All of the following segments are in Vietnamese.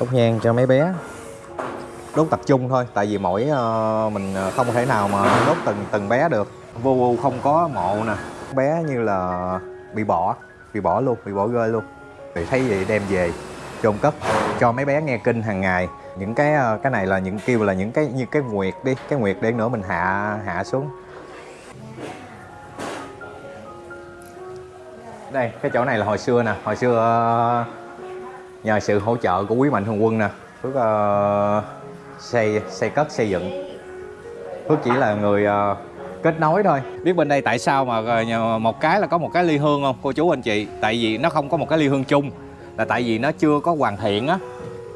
đốt nhang cho mấy bé. Đốt tập trung thôi tại vì mỗi uh, mình ờ, không thể nào mà đốt từng từng bé được. Vô vô không có mộ nè. Bé như là bị bỏ bị bỏ luôn bị bỏ rơi luôn. Thì thấy vậy đem về chôn cất cho mấy bé nghe kinh hàng ngày. Những cái ờ, cái này là những kêu là những cái như cái nguyệt đi cái nguyệt để nữa mình hạ hạ xuống. Đây cái chỗ này là hồi xưa nè. Hồi xưa nhờ sự hỗ trợ của quý mạnh thường quân nè. Phước uh, xây xây cất xây dựng. Phước chỉ là người uh, kết nối thôi. Biết bên đây tại sao mà ờ, một cái là có một cái ly hương không cô chú anh chị? Tại vì nó không có một cái ly hương chung là tại vì nó chưa có hoàn thiện á.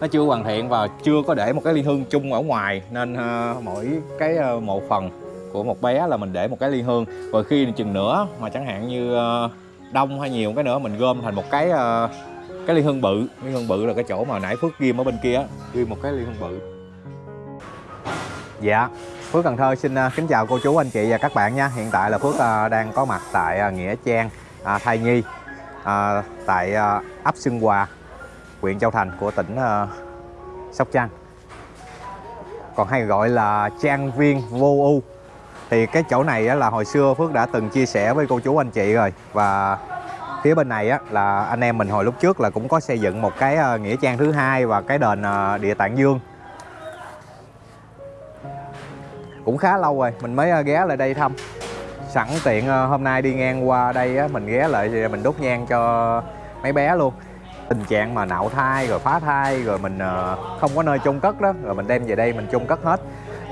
Nó chưa hoàn thiện và chưa có để một cái ly hương chung ở ngoài. Nên uh, mỗi cái uh, một phần của một bé là mình để một cái ly hương. Rồi khi chừng nữa mà chẳng hạn như uh, đông hay nhiều cái nữa mình gom thành một cái uh, cái ly hương bự. Ly hương bự là cái chỗ mà nãy phước ghim ở bên kia á. Ghim một cái ly hương bự. Dạ. Phước Cần Thơ xin ờ, kính chào cô chú anh chị và các bạn nha. Hiện tại là Phước ờ, đang có mặt tại ờ, Nghĩa Trang à, Thai Nhi à, tại ấp Xuân Hòa huyện Châu Thành của tỉnh Sóc Trăng. Còn hay gọi là trang viên vô ưu thì cái chỗ này á, là hồi xưa Phước đã từng chia sẻ với cô chú anh chị rồi. Và phía bên này á, là anh em mình hồi lúc trước là cũng có xây dựng một cái ờ, nghĩa trang thứ hai và cái đền ờ, địa tạng dương. Cũng khá lâu rồi mình mới ờ, ghé lại đây thăm. Sẵn tiện hôm nay đi ngang qua đây á, mình ghé lại thì mình đốt nhang cho mấy bé luôn. Tình trạng mà nạo thai rồi phá thai rồi mình không có nơi chôn cất đó rồi mình đem về đây mình chôn cất hết.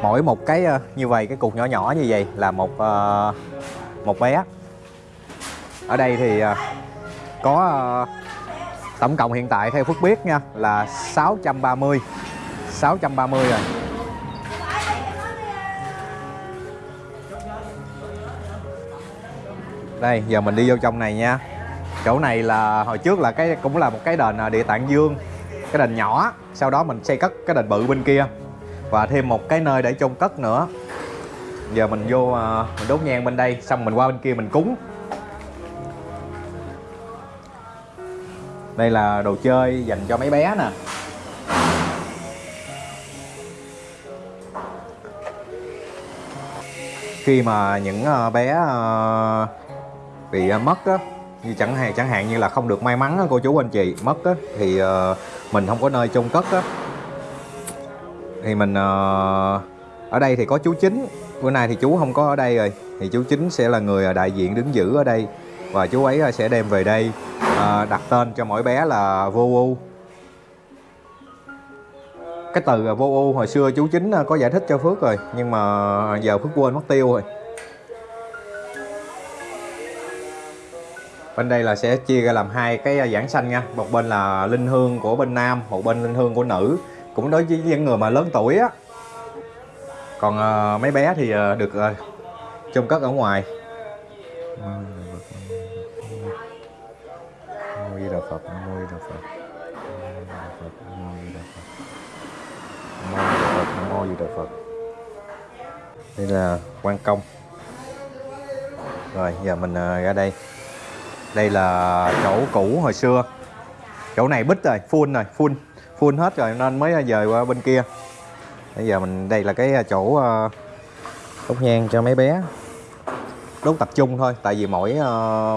Mỗi một cái như vậy cái cục nhỏ nhỏ như vậy là một một bé ở đây thì à, có à, tổng cộng hiện tại theo Phước biết nha, là 630 630 rồi. Đây, giờ mình đi vô trong này nha. Chỗ này là, hồi trước là cái, cũng là một cái đền à, địa tạng dương, cái đền nhỏ. Sau đó mình xây cất cái đền bự bên kia. Và thêm một cái nơi để chôn cất nữa. Giờ mình vô mình đốt nhang bên đây, xong mình qua bên kia mình cúng. Đây là đồ chơi dành cho mấy bé nè. Khi mà những ờ, bé ờ, bị ờ, mất á, như chẳng hạn chẳng hạn như là không được may mắn cô chú anh chị, mất á, thì mình không có nơi chôn cất á. Thì mình ở đây thì có chú chính. Bữa nay thì chú không có ở đây rồi. Thì chú chính sẽ là người đại diện đứng giữ ở đây và chú ấy à, sẽ đem về đây à, đặt tên cho mỗi bé là vô u. Cái từ vô u hồi xưa chú chính à, có giải thích cho phước rồi nhưng mà giờ phước quên mất tiêu rồi. Bên đây là sẽ chia ra làm hai cái giảng sanh nha. Một bên là linh hương của bên nam một bên linh hương của nữ. Cũng đối với những người mà lớn tuổi á. Còn mấy bé thì được uh, chôn cất ở ngoài. Nam Di Đà Phật. Nam Mô Di Đà Phật. Nam Mô Đà Phật. Nam Mô Đà Phật. Đây là quan công. Rồi, giờ mình à, ra đây. Đây là chỗ cũ hồi xưa. Chỗ này bít rồi, full rồi, full full hết rồi, nên mới à, dời qua bên kia. Bây giờ mình, đây là cái à, chỗ đốt nhang cho mấy bé. Đốt tập trung thôi, tại vì mỗi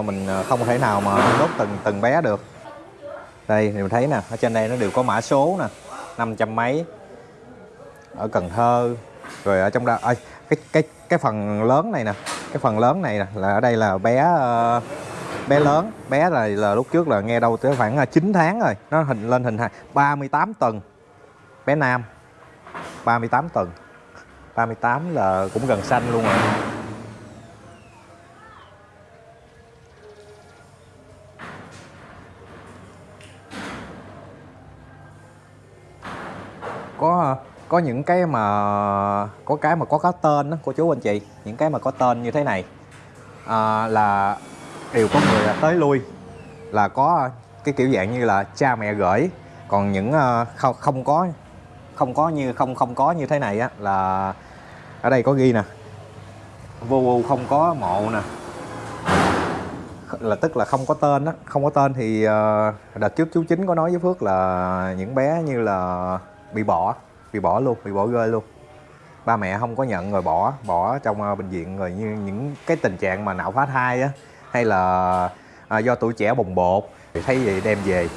mình không thể nào mà đốt từng từng bé được đây thì mình thấy nè ở trên đây nó đều có mã số nè 500 mấy ở Cần Thơ rồi ở trong đó à, cái cái cái phần lớn này nè cái phần lớn này nè là ở đây là bé uh, bé lớn bé là là lúc trước là nghe đâu tới khoảng ờ, 9 tháng rồi nó hình lên hình 38 tuần bé nam 38 tuần 38 là cũng gần xanh luôn rồi. Có có những cái mà có cái mà có cái tên đó cô chú anh chị. Những cái mà có tên như thế này. À, là đều có người tới lui. Là có cái kiểu dạng như là cha mẹ gửi. Còn những à, không không có không có như không không có như thế này á là ở đây có ghi nè. Vô vô không có mộ nè. Là tức là không có tên á. Không có tên thì à, đợt trước chú chính có nói với phước là những bé như là bị bỏ bị bỏ luôn bị bỏ rơi luôn. Ba mẹ không có nhận rồi bỏ bỏ trong ờ, bệnh viện rồi như những cái tình trạng mà não phá thai á hay là à, do tuổi trẻ bồng bột. Thì thấy vậy đem về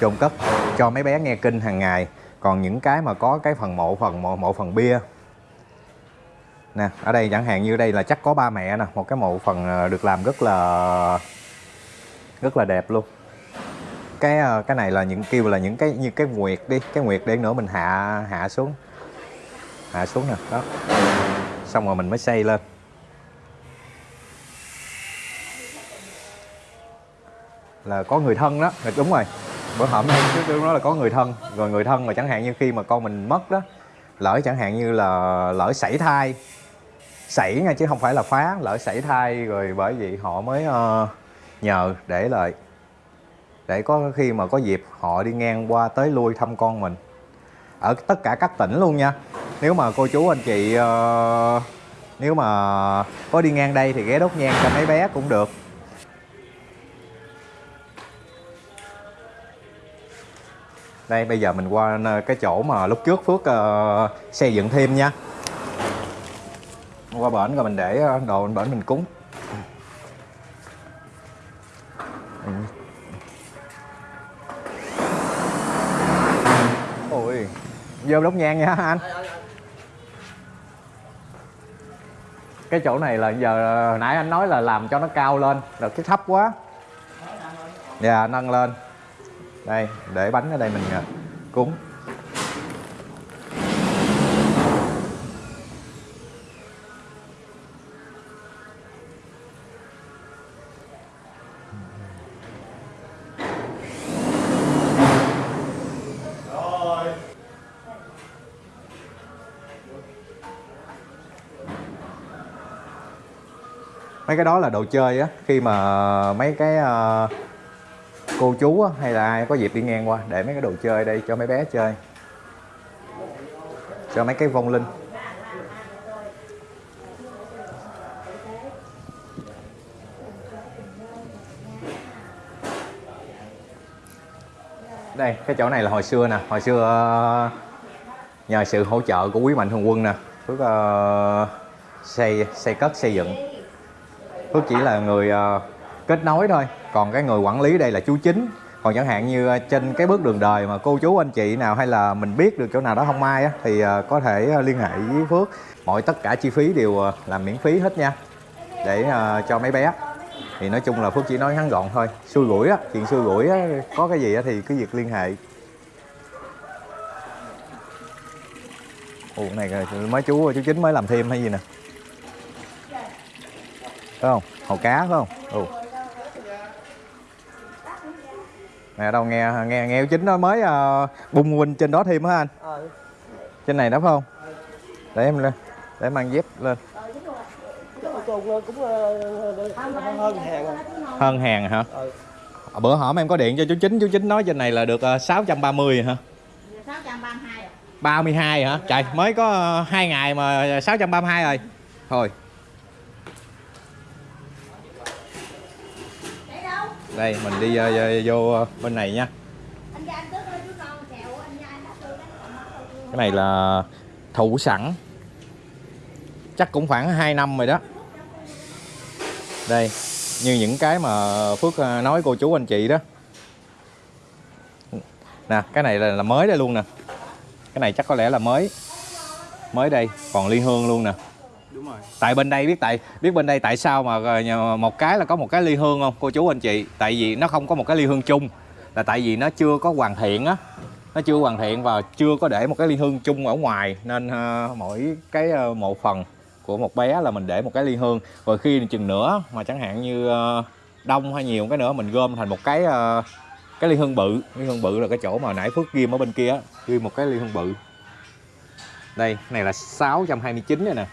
chôn cất cho mấy bé nghe kinh hàng ngày. Còn những cái mà có cái phần mộ phần mộ, mộ phần bia. Nè ở đây chẳng hạn như đây là chắc có ba mẹ nè. Một cái mộ phần ờ, được làm rất là rất là đẹp luôn cái ờ, cái này là những kêu là những cái như cái nguyệt đi cái nguyệt để nữa mình hạ hạ xuống. Hạ xuống nè đó. Xong rồi mình mới xây lên. Là có người thân đó là đúng rồi. Bữa hổm em trước tôi nói là có người thân rồi người thân mà chẳng hạn như khi mà con mình mất đó lỡ chẳng hạn như là lỡ sảy thai sảy nha chứ không phải là phá lỡ sảy thai rồi bởi vậy họ mới uh, nhờ để lại để có khi mà có dịp họ đi ngang qua tới lui thăm con mình. Ở tất cả các tỉnh luôn nha. Nếu mà cô chú anh chị uh, nếu mà có đi ngang đây thì ghé đốt nhang cho mấy bé cũng được. Đây bây giờ mình qua ờ, cái chỗ mà lúc trước phước uh, xây dựng thêm nha. Qua bển rồi mình để đồ bên bển mình cúng. Vô đốt nhang nha anh. Cái chỗ này là giờ hồi nãy anh nói là làm cho nó cao lên. Rồi cái thấp quá. Dạ nâng lên. Đây để bánh ở đây mình ờ, cúng mấy cái đó là đồ chơi á khi mà mấy cái uh, cô chú á, hay là ai có dịp đi ngang qua để mấy cái đồ chơi đây cho mấy bé chơi. Cho mấy cái vong linh. Đây cái chỗ này là hồi xưa nè. Hồi xưa ờ, nhờ sự hỗ trợ của quý mạnh thường quân nè phước uh, xây xây cất xây dựng phước chỉ là người ờ, kết nối thôi. Còn cái người quản lý đây là chú chính. Còn chẳng hạn như ờ, trên cái bước đường đời mà cô chú anh chị nào hay là mình biết được chỗ nào đó không may á, thì ờ, có thể liên hệ với phước. Mọi tất cả chi phí đều là miễn phí hết nha. Để cho mấy bé. Thì nói chung là phước chỉ nói ngắn gọn thôi. Xui gũi á chuyện xui gũi á có cái gì á thì cứ việc liên hệ. Ủa này mấy chú chú chính mới làm thêm hay gì nè? Phải không? Hồ cá phải không? Ừ. Nè đâu nghe nghe nghe chính nói mới uh, bung huynh trên đó thêm hả anh? Ờ, trên này đó phải không? Để em lên để mang dép lên. Ờ, hơn hàng à. hơn hàng hả? Ờ, bữa hổm em có điện cho chú chính chú chính nói trên này là được uh, 630 hả? 632 à? 32 hả? Trời mới có uh, 2 ngày mà 632 rồi. Thôi Để đâu? Đây mình đi uh, vô uh, bên này nha. Cái này là thủ sẵn. Chắc cũng khoảng 2 năm rồi đó. Đây như những cái mà Phước ờ, nói cô chú anh chị đó. Nè cái này là, là mới đây luôn nè. Cái này chắc có lẽ là mới. Mới đây còn ly hương luôn nè đúng rồi. tại bên đây biết tại biết bên đây tại sao mà ờ, một cái là có một cái ly hương không cô chú anh chị? Tại vì nó không có một cái ly hương chung là tại vì nó chưa có hoàn thiện á. Nó chưa hoàn thiện và chưa có để một cái ly hương chung ở ngoài nên uh, mỗi cái uh, một phần của một bé là mình để một cái ly hương. Rồi khi chừng nữa mà chẳng hạn như uh, đông hay nhiều cái nữa mình gom thành một cái uh, cái ly hương bự. Ly hương bự là cái chỗ mà nãy phước ghim ở bên kia ghim một cái ly hương bự. Đây này là 629 rồi nè.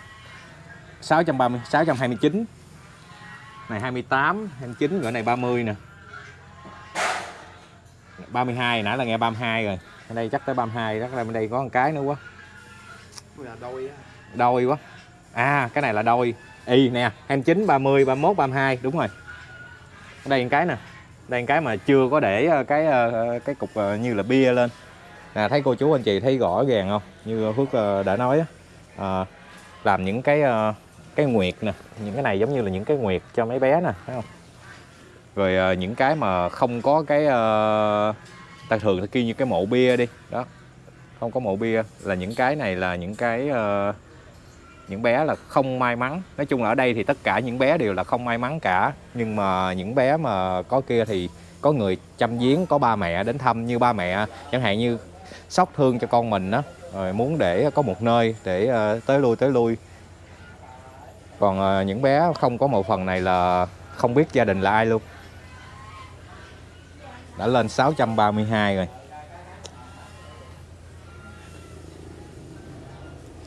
630 629 này 28 29 rồi này 30 nè. 32 nãy là nghe 32 rồi. Ở đây chắc tới 32 đó bên đây có một cái nữa quá. Là đôi quá. À cái này là đôi. Y nè 29 30 31 32 đúng rồi. Đây một cái nè. Đây một cái mà chưa có để ờ, cái ờ, cái cục ờ, như là bia lên. Nè thấy cô chú anh chị thấy rõ ràng không? Như Phước đã nói á. À, làm những cái cái nguyệt nè, những cái này giống như là những cái nguyệt cho mấy bé nè, thấy không? Rồi à, những cái mà không có cái à, ta thường ta kêu như cái mộ bia đi, đó. Không có mộ bia, là những cái này là những cái à, những bé là không may mắn. Nói chung là ở đây thì tất cả những bé đều là không may mắn cả. Nhưng mà những bé mà có kia thì có người chăm giếng, có ba mẹ đến thăm như ba mẹ. Chẳng hạn như sóc thương cho con mình đó rồi muốn để có một nơi để tới lui tới lui còn ờ, những bé không có một phần này là không biết gia đình là ai luôn đã lên 632 rồi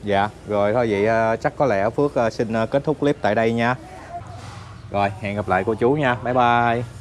Dạ, rồi thôi vậy ờ, chắc có lẽ Phước ờ, xin kết thúc clip tại đây nha. Rồi, hẹn gặp lại cô chú nha. Bye bye.